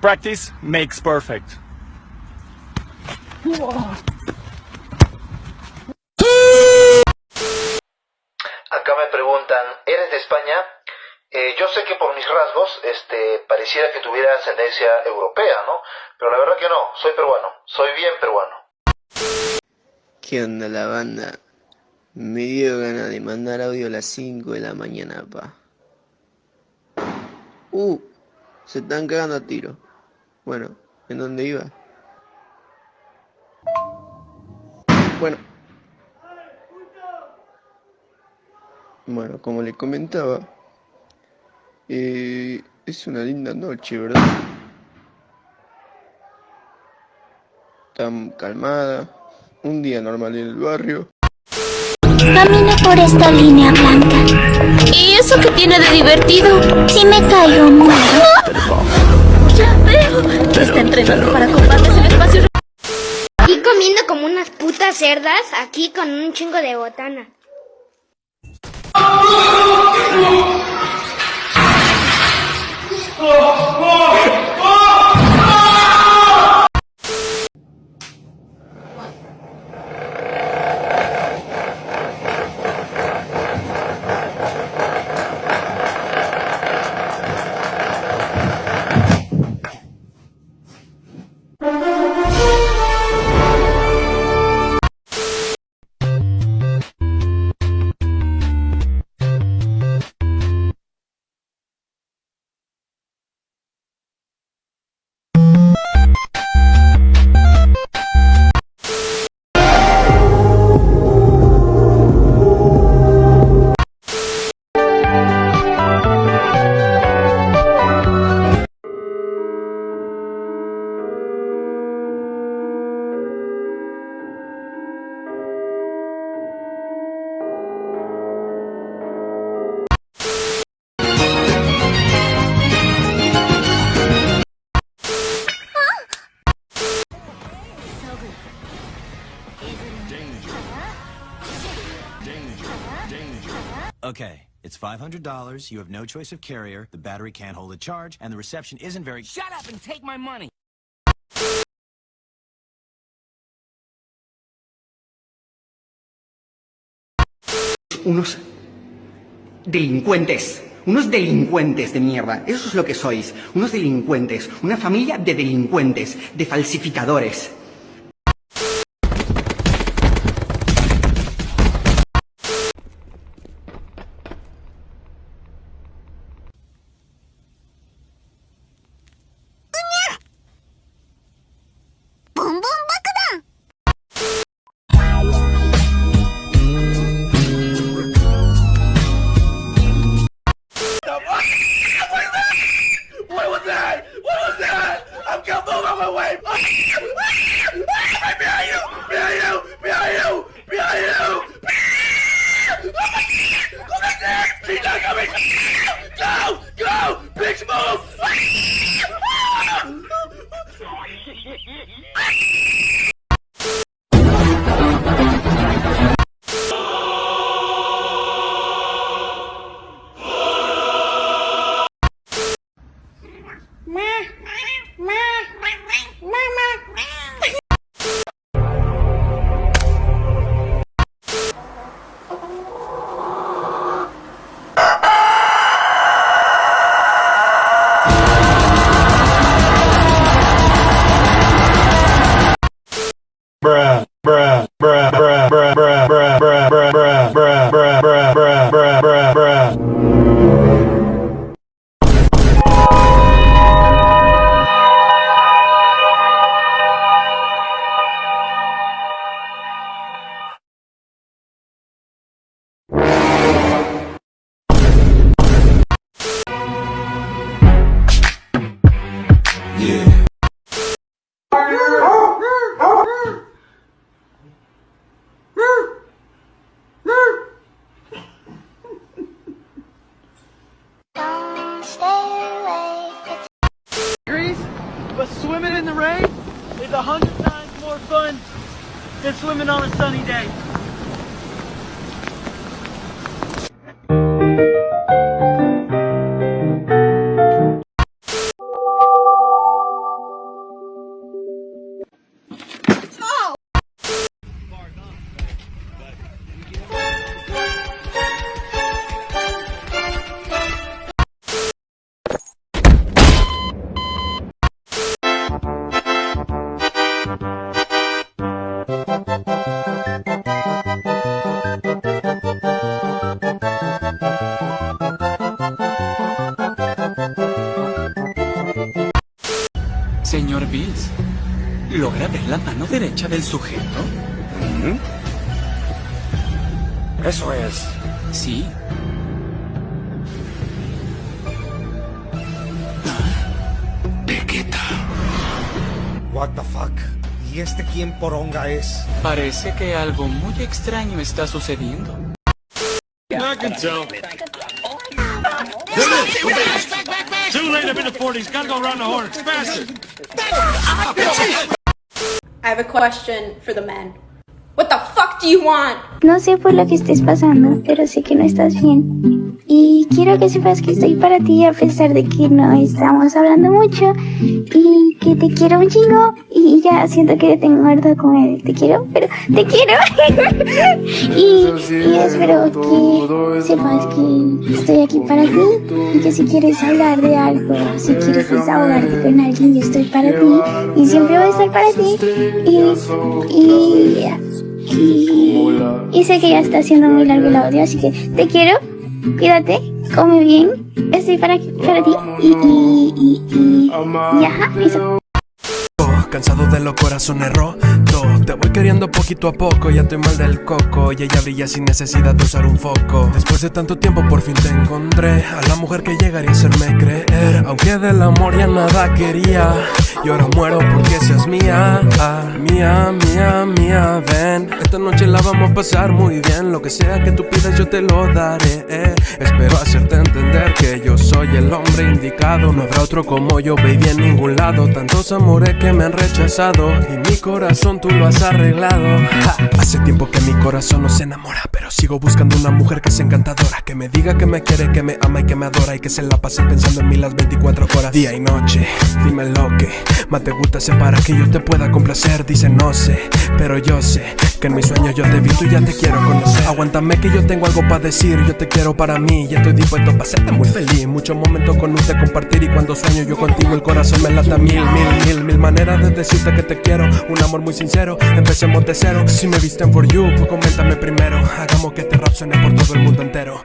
Practice makes perfect. Acá me preguntan, ¿eres de España? Eh, yo sé que por mis rasgos, este, pareciera que tuviera ascendencia europea, ¿no? Pero la verdad que no, soy peruano, soy bien peruano. ¿Qué onda la banda? Me dio ganas de mandar audio a las 5 de la mañana, pa. Uh, se están cagando a tiro. Bueno, ¿en dónde iba? Bueno. Bueno, como les comentaba, eh, es una linda noche, ¿verdad? Tan calmada, un día normal en el barrio. Camino por esta línea blanca. ¿Y eso qué tiene de divertido? Si me caigo, muero. Está entrenando para combates en espacios... Y comiendo como unas putas cerdas aquí con un chingo de botana. Okay, it's $500, you have no choice of carrier, the battery can't hold a charge, and the reception isn't very- Shut up and take my money! unos delincuentes, unos delincuentes de mierda. Eso es lo que sois, unos delincuentes, una familia de delincuentes, de falsificadores. bitch! Go! Go! Bitch, move! Swimming on a sunny day. Señor Bills, ¿logra ver la mano derecha del sujeto? Eso es. Sí. Pequeta. What the fuck? ¿Y este quién poronga es? Parece que algo muy extraño está sucediendo. I can tell. Too late, I'm in the 40s. Gotta go around the horn. Faster. I have a question for the men. Fuck do you want? No sé por lo que estés pasando, pero sé que no estás bien. Y quiero que sepas que estoy para ti a pesar de que no estamos hablando mucho y que te quiero un chingo y ya siento que tengo harto con él. Te quiero, pero te quiero. y, y espero que sepas que estoy aquí para ti y que si quieres hablar de algo, si quieres desahogarte con alguien, yo estoy para ti y siempre voy a estar para ti. Y, y, y, y sé que ya está haciendo muy largo el audio, así que te quiero, cuídate, come bien, estoy para, para ti y, y, y, y, y eso. Cansado de los corazones rotos Te voy queriendo poquito a poco Ya estoy mal del coco. Y ella brilla sin necesidad de usar un foco. Después de tanto tiempo por fin te encontré. A la mujer que llegaría a hacerme creer. Aunque del amor ya nada quería. Y ahora muero porque seas mía. Ah, Mía, mía, mía, ven. Esta noche la vamos a pasar muy bien. Lo que sea que tú pidas yo te lo daré. Soy el hombre indicado. No habrá otro como yo, baby, en ningún lado. Tantos amores que me han rechazado Y mi corazón tú lo has arreglado. Hace tiempo que mi corazón no se enamora Pero sigo buscando una mujer que sea encantadora Que me diga que me quiere, que me ama y que me adora Y que se la pase pensando en mí las 24 horas Día y noche, dime lo que más te gusta Sé para que yo te pueda complacer. Dice no sé, pero yo sé Que en mis sueños yo te vi, tú ya te quiero conocer. Aguántame que yo tengo algo para decir Yo te quiero para mí y estoy dispuesto para hacerte muy feliz Muchos momentos con usted compartir Y cuando sueño yo contigo el corazón me lata mil, mil, mil, mil maneras de decirte que te quiero. Un amor muy sincero, empecemos de cero. Si me visten for you, pues coméntame primero. Hagamos que este rap suene por todo el mundo entero.